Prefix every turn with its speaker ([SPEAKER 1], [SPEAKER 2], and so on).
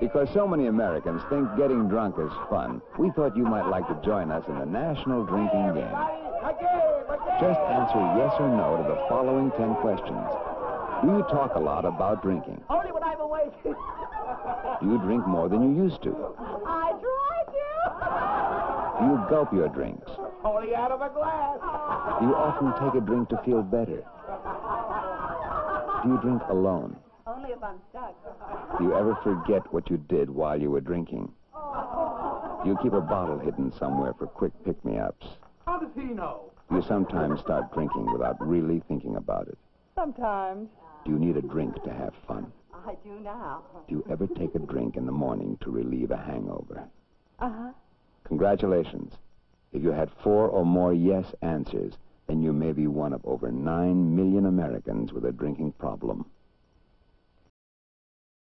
[SPEAKER 1] Because so many Americans think getting drunk is fun, we thought you might like to join us in the national drinking game. Just answer yes or no to the following 10 questions. Do you talk a lot about drinking?
[SPEAKER 2] Only when I'm awake.
[SPEAKER 1] Do you drink more than you used to?
[SPEAKER 2] I try to.
[SPEAKER 1] Do you gulp your drinks?
[SPEAKER 2] Only out of a glass.
[SPEAKER 1] Do you often take a drink to feel better? Do you drink alone?
[SPEAKER 2] Only I'm stuck.
[SPEAKER 1] Do you ever forget what you did while you were drinking? Do you keep a bottle hidden somewhere for quick pick-me-ups?
[SPEAKER 3] How does he know?
[SPEAKER 1] Do you sometimes start drinking without really thinking about it?
[SPEAKER 2] Sometimes.
[SPEAKER 1] Do you need a drink to have fun?
[SPEAKER 2] I do now.
[SPEAKER 1] Do you ever take a drink in the morning to relieve a hangover?
[SPEAKER 2] Uh-huh.
[SPEAKER 1] Congratulations. If you had four or more yes answers, then you may be one of over nine million Americans with a drinking problem.